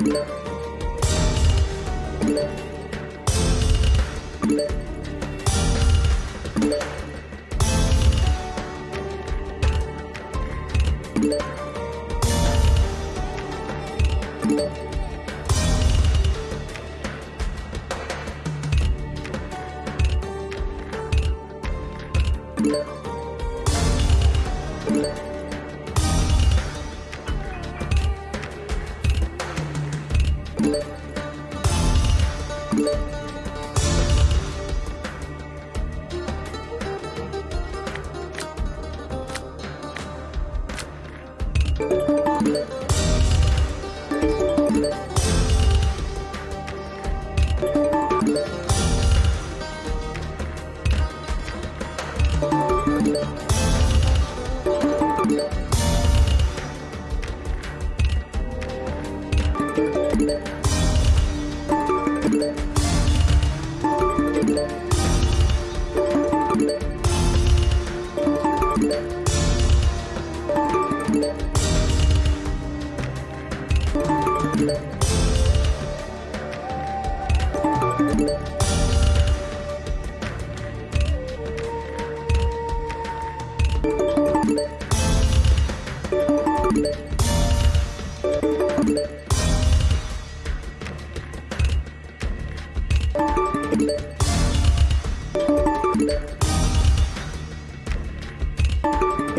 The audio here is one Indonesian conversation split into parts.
Yeah. Thank you.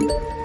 you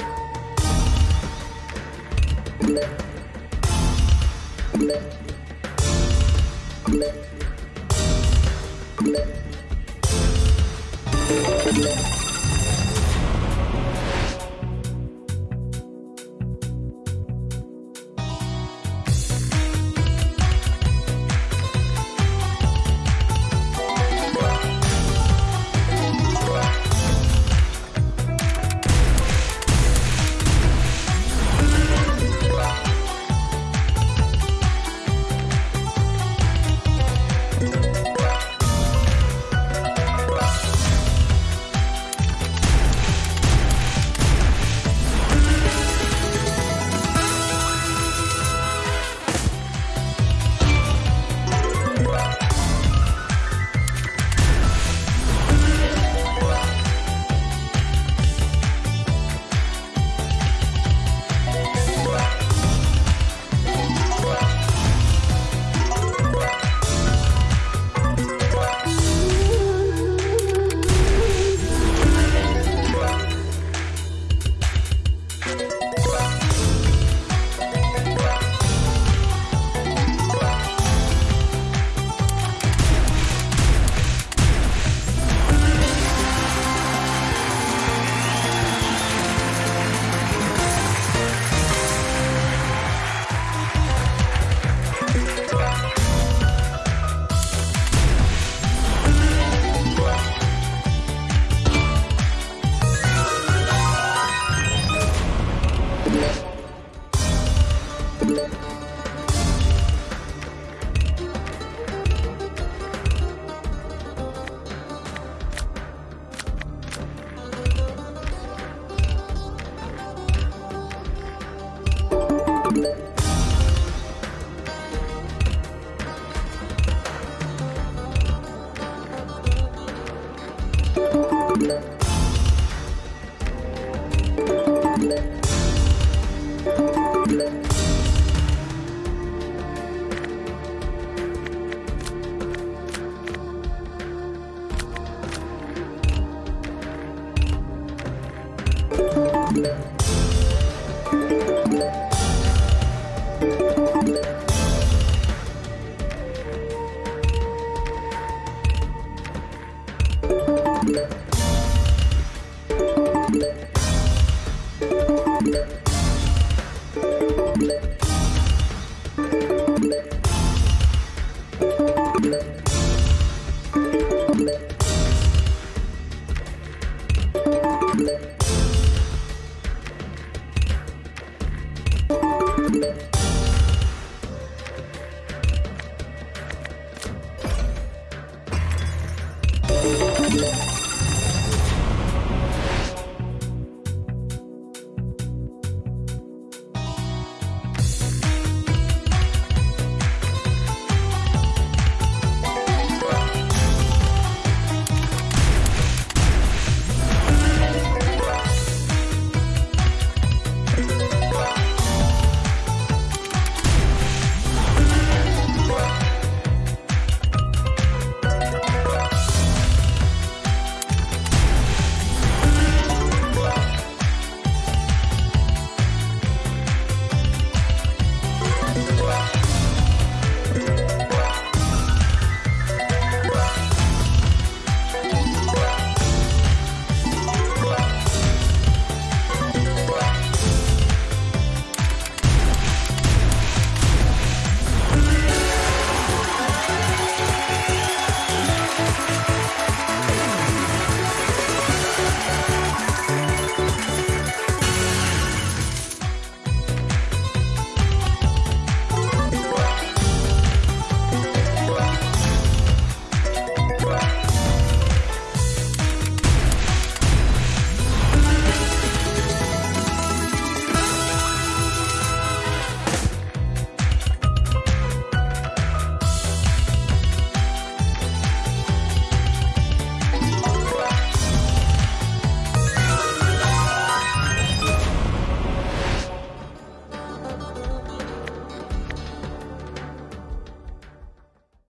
you Thank you.